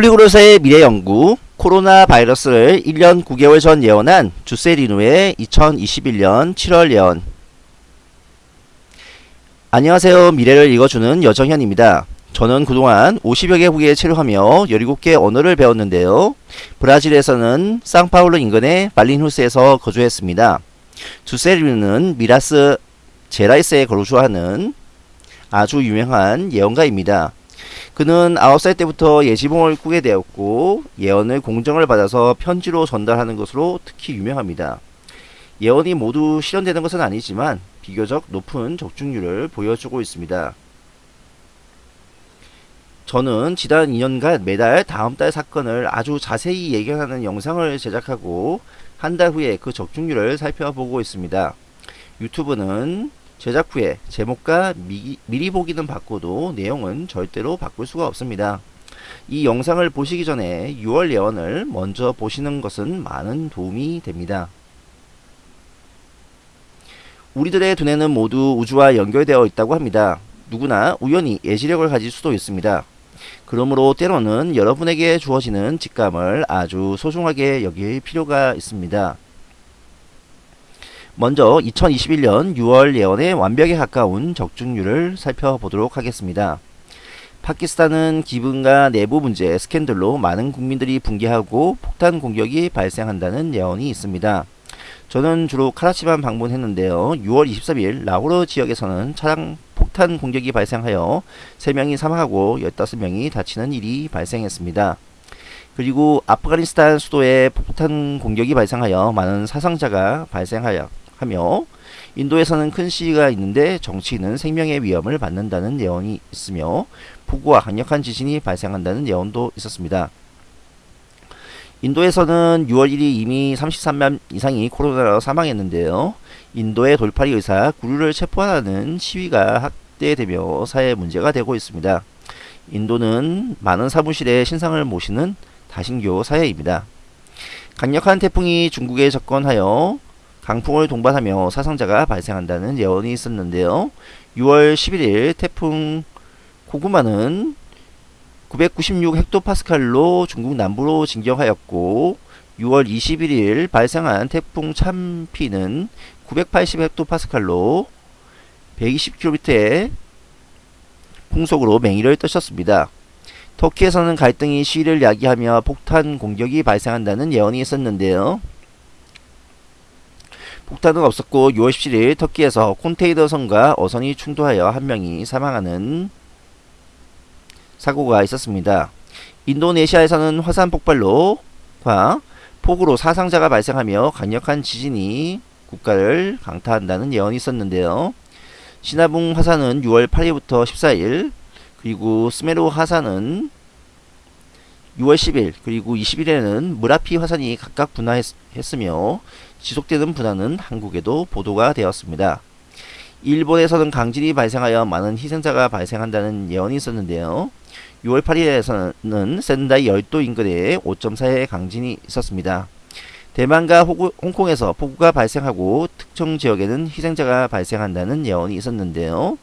폴리그로스의 미래연구 코로나 바이러스를 1년 9개월 전 예언한 주세리누의 2021년 7월 예언. 안녕하세요. 미래를 읽어주는 여정현입니다. 저는 그동안 50여 개 국에 체류하며 17개 언어를 배웠는데요. 브라질에서는 상파울루 인근의 발린후스에서 거주했습니다. 주세리누는 미라스 제라이스에 거주하는 아주 유명한 예언가입니다 그는 9살 때부터 예지몽을 꾸게 되었고 예언을 공정을 받아서 편지로 전달하는 것으로 특히 유명합니다. 예언이 모두 실현되는 것은 아니지만 비교적 높은 적중률을 보여주고 있습니다. 저는 지난 2년간 매달 다음 달 사건을 아주 자세히 예견하는 영상을 제작하고 한 달 후에 그 적중률을 살펴보고 있습니다. 유튜브는 제작 후에 제목과 미, 미리 보기는 바꿔도 내용은 절대로 바꿀 수가 없습니다. 이 영상을 보시기 전에 6월 예언을 먼저 보시는 것은 많은 도움이 됩니다. 우리들의 두뇌는 모두 우주와 연결되어 있다고 합니다. 누구나 우연히 예지력을 가질 수도 있습니다. 그러므로 때로는 여러분에게 주어지는 직감을 아주 소중하게 여길 필요가 있습니다. 먼저 2021년 6월 예언의 완벽에 가까운 적중률을 살펴보도록 하겠습니다. 파키스탄은 기분과 내부 문제 스캔들로 많은 국민들이 붕괴하고 폭탄 공격이 발생한다는 예언이 있습니다. 저는 주로 카라치만 방문했는데요. 6월 23일 라호르 지역에서는 차량 폭탄 공격이 발생하여 3명이 사망하고 15명이 다치는 일이 발생했습니다. 그리고 아프가니스탄 수도에 폭탄 공격이 발생하여 많은 사상자가 발생하여 하며 인도에서는 큰 시위가 있는데 정치인은 생명의 위험을 받는다는 예언이 있으며 폭우와 강력한 지진이 발생한다는 예언도 있었습니다. 인도에서는 6월 1일 이미 33만 이상이 코로나로 사망했는데요. 인도의 돌팔이 의사 구류를 체포하는 시위가 확대되며 사회 문제가 되고 있습니다. 인도는 많은 사무실에 신상을 모시는 다신교 사회입니다. 강력한 태풍이 중국에 접근하여 강풍을 동반하며 사상자가 발생한다는 예언이 있었는데요. 6월 11일 태풍 고구마는 996 헥토파스칼로 중국 남부로 진격하였고 6월 21일 발생한 태풍 참피는 980 헥토파스칼로 120km의 풍속으로 맹위를 떠셨습니다. 터키에서는 갈등이 시위를 야기하며 폭탄 공격이 발생한다는 예언이 있었는데요. 폭탄은 없었고 6월 17일 터키에서 콘테이너 선과 어선이 충돌하여 한 명이 사망하는 사고가 있었습니다. 인도네시아에서는 화산 폭발로과 폭우로 사상자가 발생하며 강력한 지진이 국가를 강타한다는 예언이 있었는데요. 시나붕 화산은 6월 8일부터 14일 그리고 스메루 화산은 6월 10일 그리고 20일에는 무라피 화산이 각각 분화했으며 지속되는 분화는 한국에도 보도가 되었습니다. 일본에서는 강진이 발생하여 많은 희생자가 발생한다는 예언이 있었는데요. 6월 8일에서는 센다이 열도 인근에 5.4의 강진이 있었습니다. 대만과 호구, 홍콩에서 폭우가 발생하고 특정 지역에는 희생자가 발생한다는 예언이 있었는데요.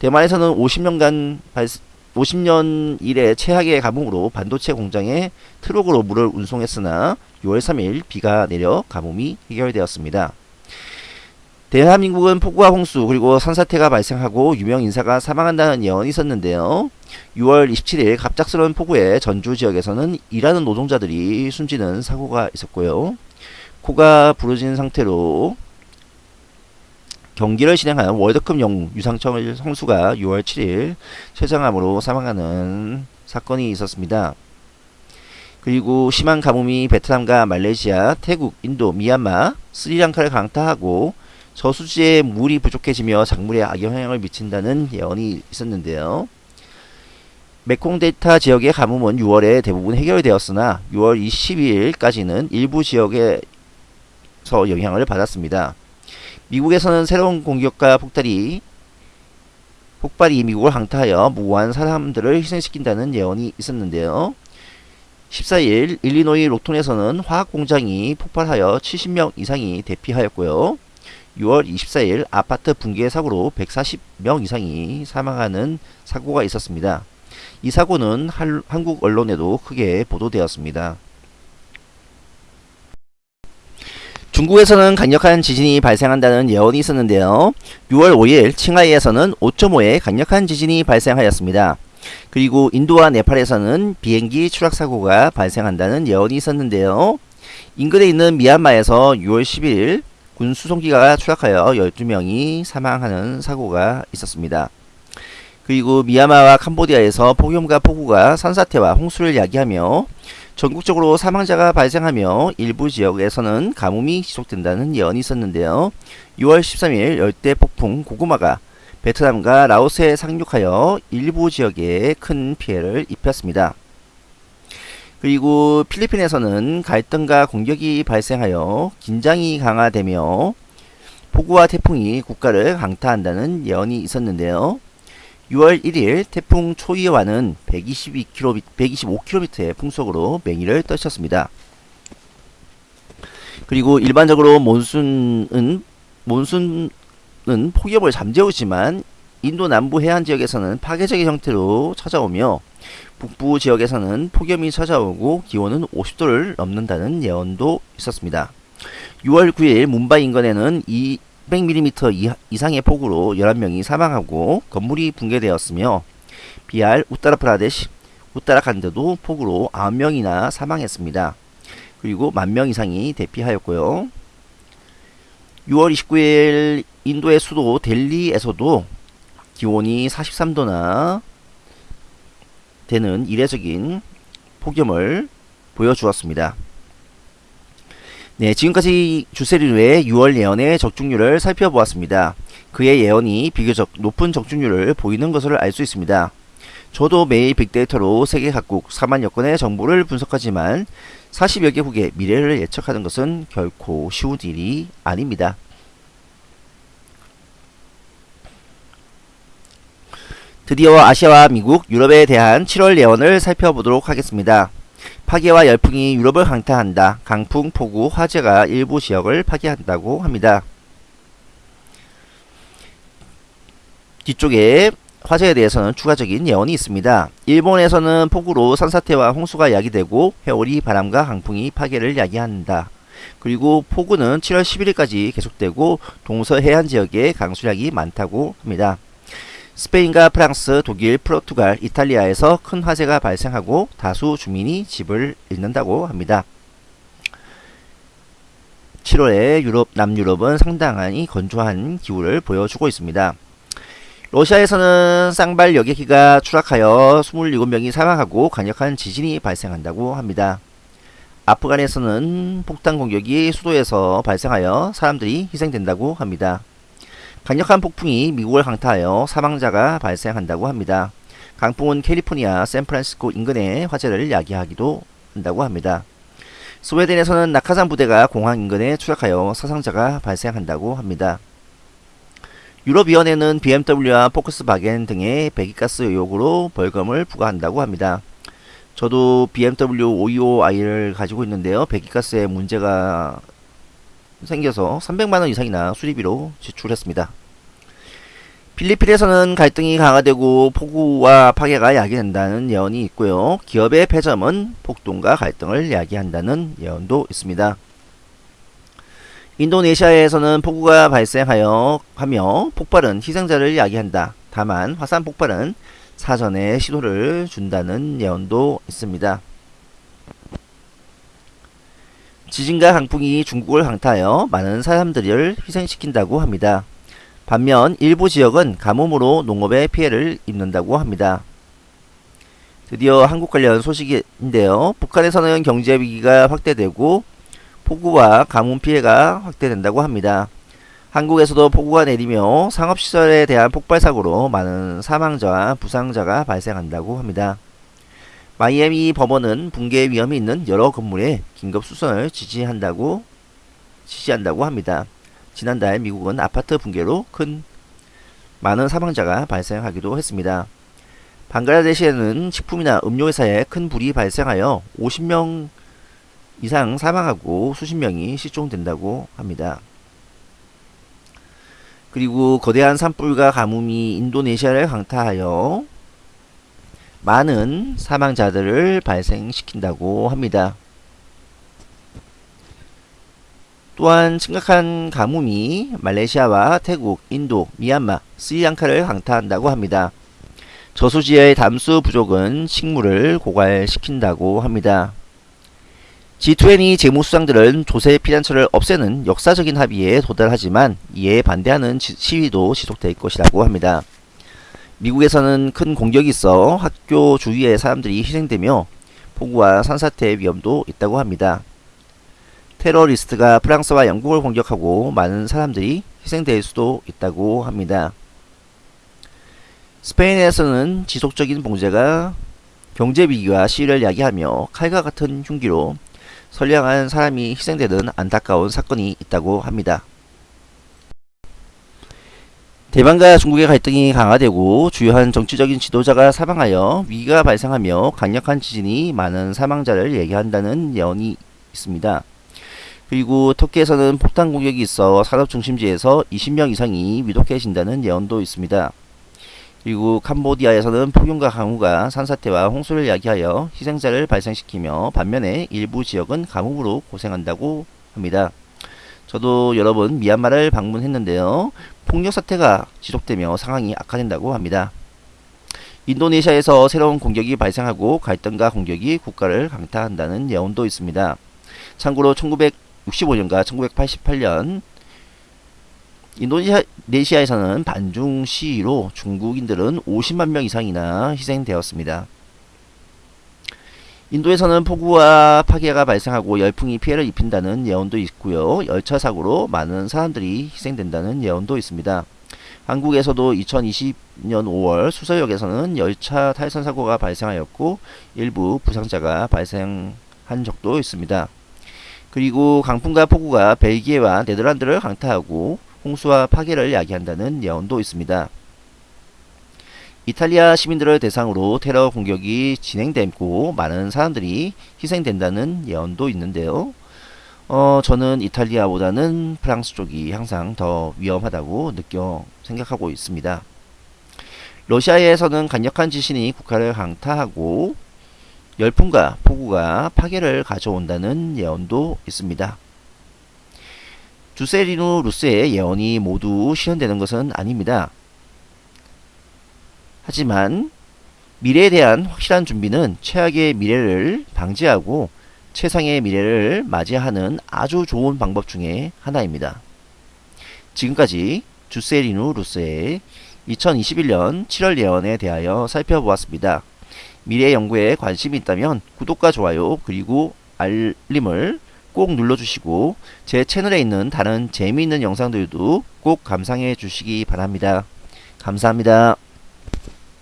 대만에서는 50년간 발, 50년 이래 최악의 가뭄으로 반도체 공장에 트럭으로 물을 운송했으나 6월 3일 비가 내려 가뭄이 해결되었습니다. 대한민국은 폭우와 홍수 그리고 산사태가 발생하고 유명 인사가 사망한다는 예언이 있었는데요. 6월 27일 갑작스러운 폭우에 전주 지역에서는 일하는 노동자들이 숨지는 사고가 있었고요. 코가 부러진 상태로 경기를 진행하는 월드컵 영웅 유상철 선수가 6월 7일 췌장암으로 사망하는 사건이 있었습니다. 그리고 심한 가뭄이 베트남과 말레이시아, 태국, 인도, 미얀마, 스리랑카를 강타하고 저수지에 물이 부족해지며 작물에 악영향을 미친다는 예언이 있었는데요. 메콩 델타 지역의 가뭄은 6월에 대부분 해결되었으나 6월 22일까지는 일부 지역에서 영향을 받았습니다. 미국에서는 새로운 공격과 폭발이 폭발이 미국을 강타하여 무고한 사람들을 희생시킨다는 예언이 있었는데요. 14일 일리노이 로톤에서는 화학공장이 폭발하여 70명 이상이 대피하였고요. 6월 24일 아파트 붕괴 사고로 140명 이상이 사망하는 사고가 있었습니다. 이 사고는 한, 한국 언론에도 크게 보도되었습니다. 중국에서는 강력한 지진이 발생한다는 예언이 있었는데요. 6월 5일 칭하이에서는 5.5의 강력한 지진이 발생하였습니다. 그리고 인도와 네팔에서는 비행기 추락 사고가 발생한다는 예언이 있었는데요. 인근에 있는 미얀마에서 6월 11일 군 수송기가 추락하여 12명이 사망하는 사고가 있었습니다. 그리고 미얀마와 캄보디아에서 폭염과 폭우가 산사태와 홍수를 야기하며 전국적으로 사망자가 발생하며 일부 지역에서는 가뭄이 지속된다는 예언이 있었는데요. 6월 13일 열대 폭풍 고구마가 베트남과 라오스에 상륙하여 일부 지역에 큰 피해를 입혔습니다. 그리고 필리핀에서는 갈등과 공격이 발생하여 긴장이 강화되며 폭우와 태풍이 국가를 강타한다는 예언이 있었는데요. 6월 1일 태풍 초이와는 122km, 125km의 풍속으로 맹위를 떨쳤습니다. 그리고 일반적으로 몬순은 몬순은 폭염을 잠재우지만 인도 남부 해안 지역에서는 파괴적인 형태로 찾아오며 북부 지역에서는 폭염이 찾아오고 기온은 50도를 넘는다는 예언도 있었습니다. 6월 9일 문바이 인근에는 200mm 이상의 폭우로 11명이 사망하고 건물이 붕괴되었으며 비할 우타라프라데시, 우타라칸드도 폭우로 9명이나 사망했습니다. 그리고 만명 이상이 대피하였고요. 6월 29일 인도의 수도 델리에서도 기온이 43도나 되는 이례적인 폭염을 보여주었습니다. 네, 지금까지 주세리누의 6월 예언의 적중률을 살펴보았습니다. 그의 예언이 비교적 높은 적중률을 보이는 것을 알 수 있습니다. 저도 매일 빅데이터로 세계 각국 4만여 건의 정보를 분석하지만 40여 개국의 미래를 예측하는 것은 결코 쉬운 일이 아닙니다. 드디어 아시아와 미국, 유럽에 대한 7월 예언을 살펴보도록 하겠습니다. 파괴와 열풍이 유럽을 강타한다. 강풍, 폭우, 화재가 일부 지역을 파괴한다고 합니다. 뒤쪽에 화재에 대해서는 추가적인 예언이 있습니다. 일본에서는 폭우로 산사태와 홍수가 야기되고 회오리, 바람과 강풍이 파괴를 야기한다. 그리고 폭우는 7월 11일까지 계속되고 동서 해안 지역에 강수량이 많다고 합니다. 스페인과 프랑스, 독일, 포르투갈, 이탈리아에서 큰 화재가 발생하고 다수 주민이 집을 잃는다고 합니다. 7월에 유럽, 남유럽은 상당히 건조한 기후를 보여주고 있습니다. 러시아에서는 쌍발 여객기가 추락하여 27명이 사망하고 강력한 지진이 발생한다고 합니다. 아프간에서는 폭탄 공격이 수도에서 발생하여 사람들이 희생된다고 합니다. 강력한 폭풍이 미국을 강타하여 사망자가 발생한다고 합니다. 강풍은 캘리포니아, 샌프란시스코 인근에 화재를 야기하기도 한다고 합니다. 스웨덴에서는 낙하산 부대가 공항 인근에 추락하여 사상자가 발생한다고 합니다. 유럽위원회는 BMW와 포크스바겐 등의 배기가스 의혹으로 벌금을 부과한다고 합니다. 저도 BMW 525i를 가지고 있는데요. 배기가스에 문제가 생겨서 300만원 이상이나 수리비로 지출했습니다. 필리핀에서는 갈등이 강화되고 폭우와 파괴가 야기된다는 예언이 있고요. 기업의 폐점은 폭동과 갈등을 야기한다는 예언도 있습니다. 인도네시아에서는 폭우가 발생하여 하며 폭발은 희생자를 야기한다. 다만 화산 폭발은 사전에 시도를 준다는 예언도 있습니다. 지진과 강풍이 중국을 강타하여 많은 사람들을 희생시킨다고 합니다. 반면 일부 지역은 가뭄으로 농업에 피해를 입는다고 합니다. 드디어 한국 관련 소식인데요. 북한에서는 경제 위기가 확대되고 폭우와 가뭄 피해가 확대된다고 합니다. 한국에서도 폭우가 내리며 상업시설에 대한 폭발사고로 많은 사망자와 부상자가 발생한다고 합니다. 마이애미 법원은 붕괴 위험이 있는 여러 건물에 긴급 수선을 지지한다고 지시한다고 합니다. 지난달 미국은 아파트 붕괴로 큰 많은 사망자가 발생하기도 했습니다. 방글라데시에는 식품이나 음료 회사에 큰 불이 발생하여 50명 이상 사망하고 수십 명이 실종된다고 합니다. 그리고 거대한 산불과 가뭄이 인도네시아를 강타하여 많은 사망자들을 발생시킨다고 합니다. 또한 심각한 가뭄이 말레이시아와 태국, 인도, 미얀마, 스리랑카를 강타한다고 합니다. 저수지의 담수 부족은 식물을 고갈시킨다고 합니다. G20 재무수장들은 조세 피난처를 없애는 역사적인 합의에 도달하지만 이에 반대하는 지, 시위도 지속될 것이라고 합니다. 미국에서는 큰 공격이 있어 학교 주위의 사람들이 희생되며 폭우와 산사태 위험도 있다고 합니다. 테러리스트가 프랑스와 영국을 공격하고 많은 사람들이 희생될 수도 있다고 합니다. 스페인에서는 지속적인 봉제가 경제위기와 시위를 야기하며 칼과 같은 흉기로 선량한 사람이 희생되는 안타까운 사건이 있다고 합니다. 대만과 중국의 갈등이 강화되고 주요한 정치적인 지도자가 사망하여 위기가 발생하며 강력한 지진이 많은 사망자를 예견한다는 예언이 있습니다. 그리고 터키에서는 폭탄 공격이 있어 산업 중심지에서 20명 이상이 위독해진다는 예언도 있습니다. 그리고 캄보디아에서는 폭염과 강우가 산사태와 홍수를 야기하여 희생자를 발생시키며 반면에 일부 지역은 가뭄으로 고생한다고 합니다. 저도 여러 번 미얀마를 방문했는데요. 폭력 사태가 지속되며 상황이 악화된다고 합니다. 인도네시아에서 새로운 공격이 발생하고 갈등과 공격이 국가를 강타한다는 예언도 있습니다. 참고로 1965년과 1988년 인도네시아에서는 반중 시위로 중국인들은 50만 명 이상이나 희생되었습니다. 인도에서는 폭우와 파괴가 발생하고 열풍이 피해를 입힌다는 예언도 있고요. 열차 사고로 많은 사람들이 희생된다는 예언도 있습니다. 한국에서도 2020년 5월 수서역에서는 열차 탈선 사고가 발생하였고 일부 부상자가 발생한 적도 있습니다. 그리고 강풍과 폭우가 벨기에와 네덜란드를 강타하고 홍수와 파괴를 야기한다는 예언도 있습니다. 이탈리아 시민들을 대상으로 테러 공격이 진행되고 많은 사람들이 희생된다는 예언도 있는데요. 어, 저는 이탈리아보다는 프랑스 쪽이 항상 더 위험하다고 느껴 생각하고 있습니다. 러시아에서는 강력한 지진이 국가를 강타하고 열풍과 폭우가 파괴를 가져온다는 예언도 있습니다. 주세리누 루스의 예언이 모두 실현되는 것은 아닙니다. 하지만 미래에 대한 확실한 준비는 최악의 미래를 방지하고 최상의 미래를 맞이하는 아주 좋은 방법 중에 하나입니다. 지금까지 주세리누 루스의 2021년 7월 예언에 대하여 살펴보았습니다. 미래 연구에 관심이 있다면 구독과 좋아요 그리고 알림을 꼭 눌러주시고 제 채널에 있는 다른 재미있는 영상들도 꼭 감상해 주시기 바랍니다. 감사합니다.